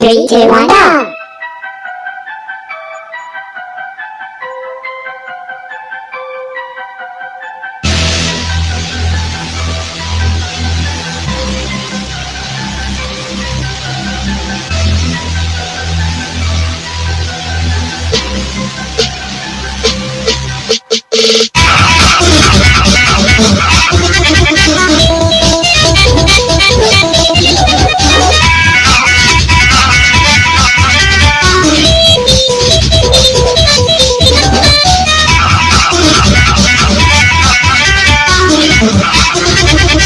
Three, two, one, go!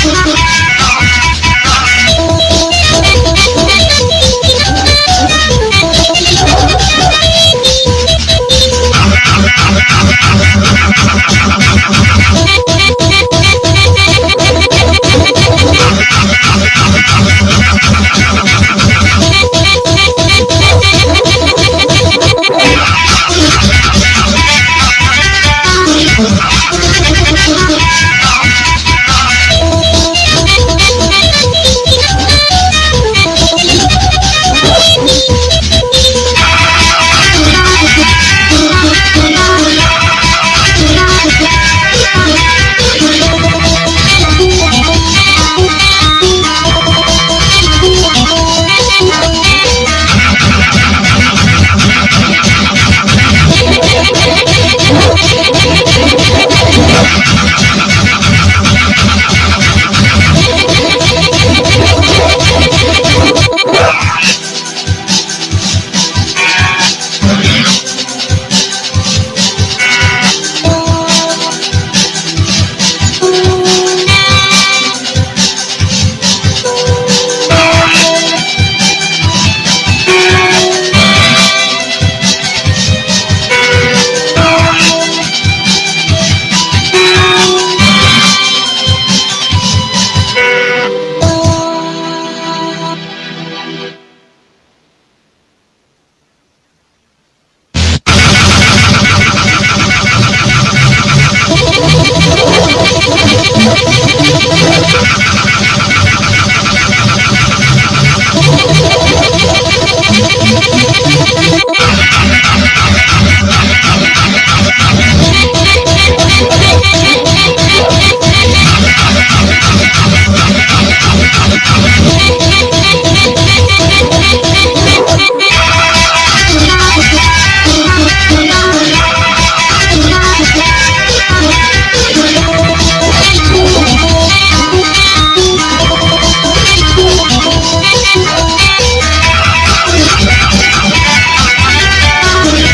Thank you.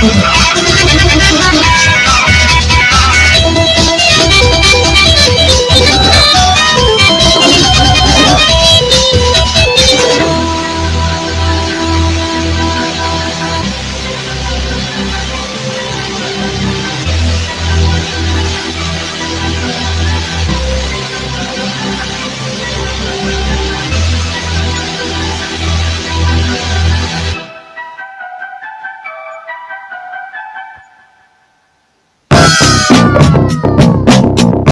Thank.